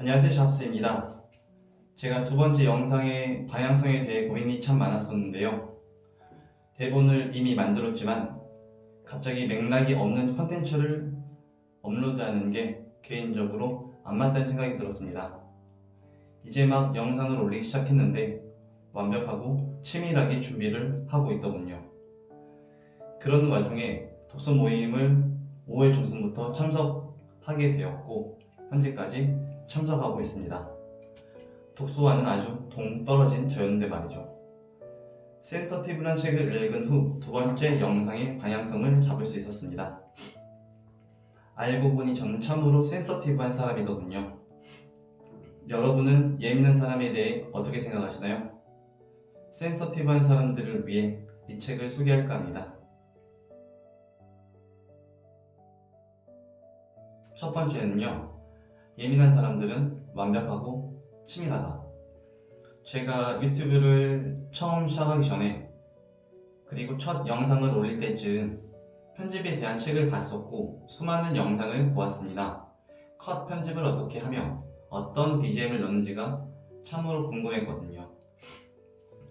안녕하세요 샵스입니다. 제가 두 번째 영상의 방향성에 대해 고민이 참 많았었는데요. 대본을 이미 만들었지만 갑자기 맥락이 없는 컨텐츠를 업로드하는 게 개인적으로 안 맞다는 생각이 들었습니다. 이제 막 영상을 올리기 시작했는데 완벽하고 치밀하게 준비를 하고 있더군요. 그러는 와중에 독서 모임을 5월 중순부터 참석하게 되었고 현재까지 참석하고 있습니다. 독서와는 아주 동떨어진 저였는데 말이죠. 센서티브란 책을 읽은 후 두 번째 영상의 방향성을 잡을 수 있었습니다. 알고 보니 저는 참으로 센서티브한 사람이더군요. 여러분은 예민한 사람에 대해 어떻게 생각하시나요? 센서티브한 사람들을 위해 이 책을 소개할까 합니다. 첫 번째는요. 예민한 사람들은 완벽하고 치밀하다. 제가 유튜브를 처음 시작하기 전에 그리고 첫 영상을 올릴 때쯤 편집에 대한 책을 봤었고 수많은 영상을 보았습니다. 컷 편집을 어떻게 하며 어떤 BGM을 넣는지가 참으로 궁금했거든요.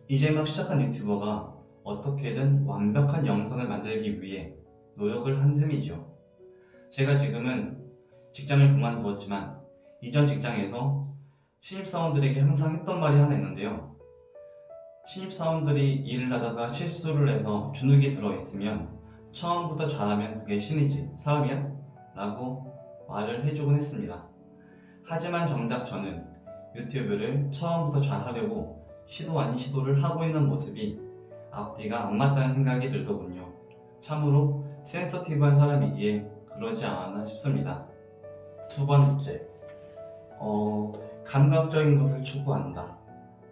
이제 막 시작한 유튜버가 어떻게든 완벽한 영상을 만들기 위해 노력을 한 셈이죠. 제가 지금은 직장을 그만두었지만 이전 직장에서 신입사원들에게 항상 했던 말이 하나 있는데요. 신입사원들이 일을 하다가 실수를 해서 주눅이 들어있으면 처음부터 잘하면 그게 신이지 사람이야? 라고 말을 해주곤 했습니다. 하지만 정작 저는 유튜브를 처음부터 잘하려고 시도 아닌 시도를 하고 있는 모습이 앞뒤가 안 맞다는 생각이 들더군요. 참으로 센서티브한 사람이기에 그러지 않았나 싶습니다. 두 번째, 어, 감각적인 것을 추구한다.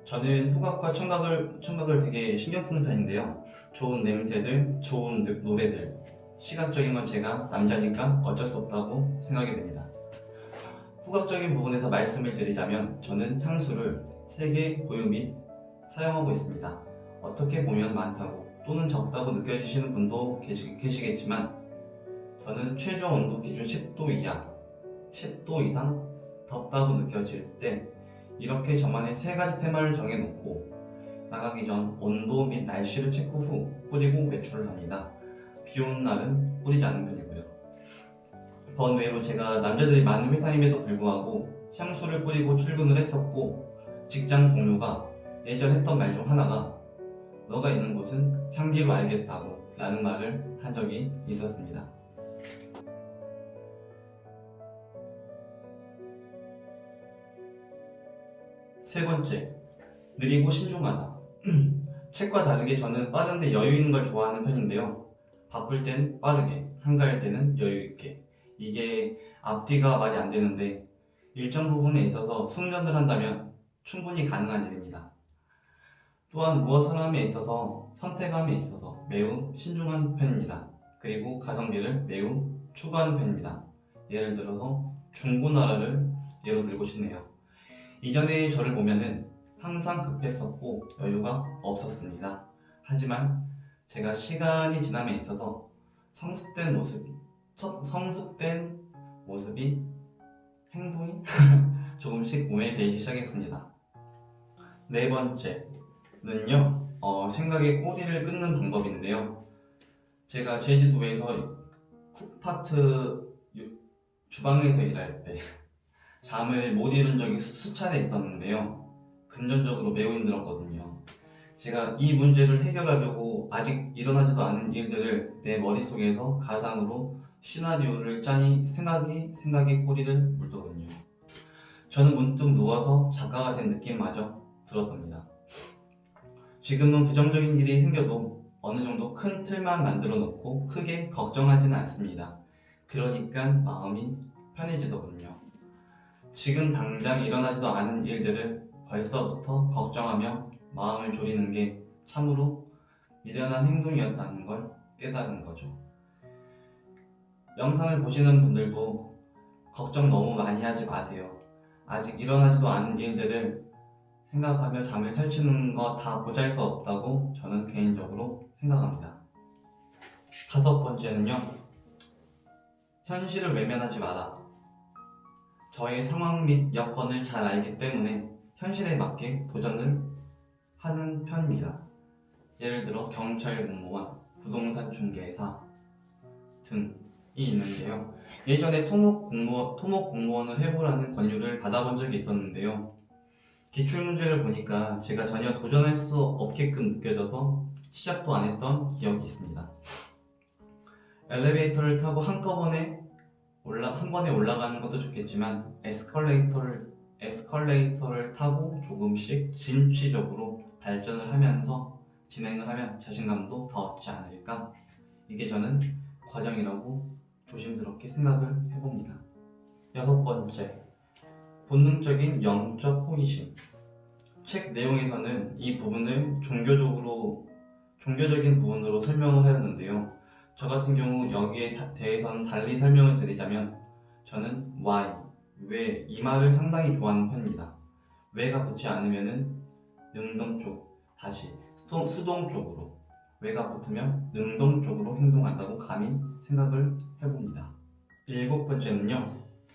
저는 후각과 청각을, 청각을 되게 신경 쓰는 편인데요. 좋은 냄새들, 좋은 노- 노래들, 시각적인 건 제가 남자니까 어쩔 수 없다고 생각이 됩니다. 후각적인 부분에서 말씀을 드리자면 저는 향수를 3개 보유 및 사용하고 있습니다. 어떻게 보면 많다고 또는 적다고 느껴지시는 분도 계시, 계시겠지만 저는 최저 온도 기준 10도 이하 10도 이상 덥다고 느껴질 때 이렇게 저만의 세 가지 테마를 정해놓고 나가기 전 온도 및 날씨를 체크 후 뿌리고 외출을 합니다. 비 오는 날은 뿌리지 않는 편이고요. 번외로 제가 남자들이 많은 회사임에도 불구하고 향수를 뿌리고 출근을 했었고 직장 동료가 예전 했던 말 중 하나가 너가 있는 곳은 향기로 알겠다고 라는 말을 한 적이 있었습니다. 세 번째, 느리고 신중하다. 책과 다르게 저는 빠른데 여유 있는 걸 좋아하는 편인데요. 바쁠 땐 빠르게, 한가할 때는 여유 있게. 이게 앞뒤가 말이 안 되는데 일정 부분에 있어서 숙련을 한다면 충분히 가능한 일입니다. 또한 무엇을 함에 있어서 선택함에 있어서 매우 신중한 편입니다. 그리고 가성비를 매우 추구하는 편입니다. 예를 들어서 중고나라를 예로 들고 싶네요. 이전에 저를 보면은 항상 급했었고 여유가 없었습니다. 하지만 제가 시간이 지남에 있어서 성숙된 모습이 첫 성숙된 모습이 행동이 조금씩 배이기 시작했습니다. 네 번째는요, 어, 생각의 꼬리를 끊는 방법인데요. 제가 제주도에서 쿡파트 유- 주방에서 일할 때 잠을 못 이룬 적이 수차례 있었는데요. 금전적으로 매우 힘들었거든요. 제가 이 문제를 해결하려고 아직 일어나지도 않은 일들을 내 머릿속에서 가상으로 시나리오를 짜니 생각이 생각의 꼬리를 물더군요. 저는 문득 누워서 작가가 된 느낌마저 들었답니다. 지금은 부정적인 일이 생겨도 어느 정도 큰 틀만 만들어 놓고 크게 걱정하지는 않습니다. 그러니까 마음이 편해지더군요. 지금 당장 일어나지도 않은 일들을 벌써부터 걱정하며 마음을 졸이는 게 참으로 미련한 행동이었다는 걸 깨달은 거죠. 영상을 보시는 분들도 걱정 너무 많이 하지 마세요. 아직 일어나지도 않은 일들을 생각하며 잠을 설치는 거 다 보잘 것 없다고 저는 개인적으로 생각합니다. 다섯 번째는요. 현실을 외면하지 마라. 저의 상황 및 여건을 잘 알기 때문에 현실에 맞게 도전을 하는 편입니다. 예를 들어 경찰 공무원, 부동산 중개사 등이 있는데요. 예전에 토목 공무원, 토목 공무원을 해보라는 권유를 받아본 적이 있었는데요. 기출문제를 보니까 제가 전혀 도전할 수 없게끔 느껴져서 시작도 안 했던 기억이 있습니다. 엘리베이터를 타고 한꺼번에 올라 한 번에 올라가는 것도 좋겠지만 에스컬레이터를 에스컬레이터를 타고 조금씩 진취적으로 발전을 하면서 진행을 하면 자신감도 더 얻지 않을까 이게 저는 과정이라고 조심스럽게 생각을 해봅니다. 여섯 번째 본능적인 영적 호기심 책 내용에서는 이 부분을 종교적으로 종교적인 부분으로 설명을 하였는데요. 저 같은 경우 여기에 다- 대해서는 달리 설명을 드리자면 저는 why, 왜 이 말을 상당히 좋아하는 편입니다. 왜가 붙지 않으면은 능동 쪽, 다시 수동, 수동 쪽으로 왜가 붙으면 능동 쪽으로 행동한다고 감히 생각을 해봅니다. 일곱 번째는요.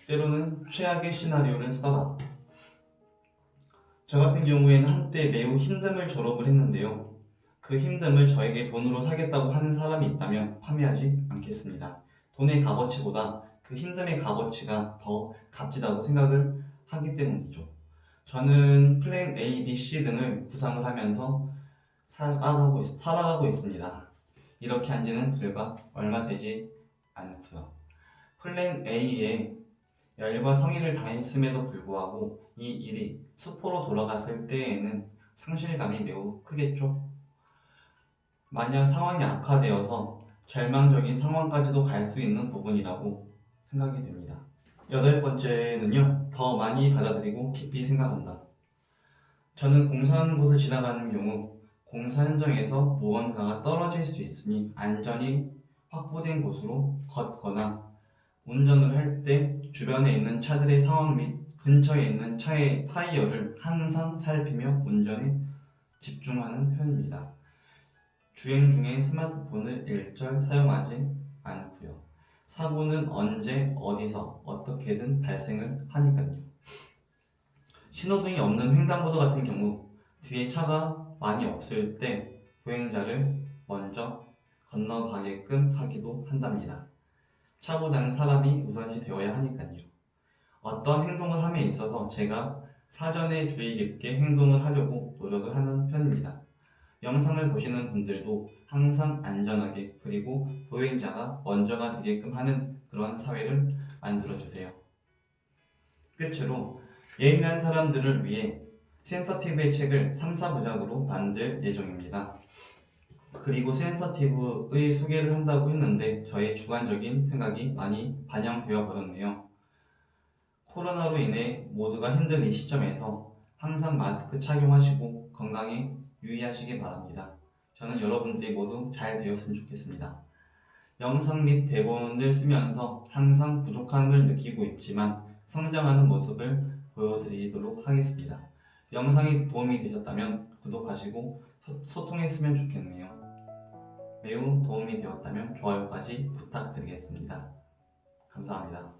때로는 최악의 시나리오를 써라. 저 같은 경우에는 한때 매우 힘듦을 졸업을 했는데요. 그 힘듦을 저에게 돈으로 사겠다고 하는 사람이 있다면 판매하지 않겠습니다. 돈의 값어치보다 그 힘듦의 값어치가 더 값지다고 생각을 하기 때문이죠. 저는 플랜 A, B, C 등을 구상을 하면서 살아가고, 있, 살아가고 있습니다. 이렇게 한 지는 불과 얼마 되지 않고요. 플랜 A에 열과 성의를 다했음에도 불구하고 이 일이 수포로 돌아갔을 때에는 상실감이 매우 크겠죠. 만약 상황이 악화되어서 절망적인 상황까지도 갈 수 있는 부분이라고 생각이 됩니다. 여덟 번째는요, 더 많이 받아들이고 깊이 생각한다. 저는 공사하는 곳을 지나가는 경우 공사 현장에서 무언가가 떨어질 수 있으니 안전이 확보된 곳으로 걷거나 운전을 할 때 주변에 있는 차들의 상황 및 근처에 있는 차의 타이어를 항상 살피며 운전에 집중하는 편입니다. 주행 중에 스마트폰을 일절 사용하지 않고요. 사고는 언제, 어디서, 어떻게든 발생을 하니까요. 신호등이 없는 횡단보도 같은 경우 뒤에 차가 많이 없을 때 보행자를 먼저 건너가게끔 하기도 한답니다. 차보다는 사람이 우선시 되어야 하니까요. 어떤 행동을 함에 있어서 제가 사전에 주의 깊게 행동을 하려고 노력을 하는. 영상을 보시는 분들도 항상 안전하게 그리고 보행자가 먼저가 되게끔 하는 그런 사회를 만들어 주세요. 끝으로 예민한 사람들을 위해 센서티브의 책을 3, 4부작으로 만들 예정입니다. 그리고 센서티브의 소개를 한다고 했는데 저의 주관적인 생각이 많이 반영되어 버렸네요. 코로나로 인해 모두가 힘든 이 시점에서 항상 마스크 착용하시고 건강에 유의하시기 바랍니다. 저는 여러분들이 모두 잘 되었으면 좋겠습니다. 영상 및 대본을 쓰면서 항상 부족함을 느끼고 있지만 성장하는 모습을 보여드리도록 하겠습니다. 영상이 도움이 되셨다면 구독하시고 소- 소통했으면 좋겠네요. 매우 도움이 되었다면 좋아요까지 부탁드리겠습니다. 감사합니다.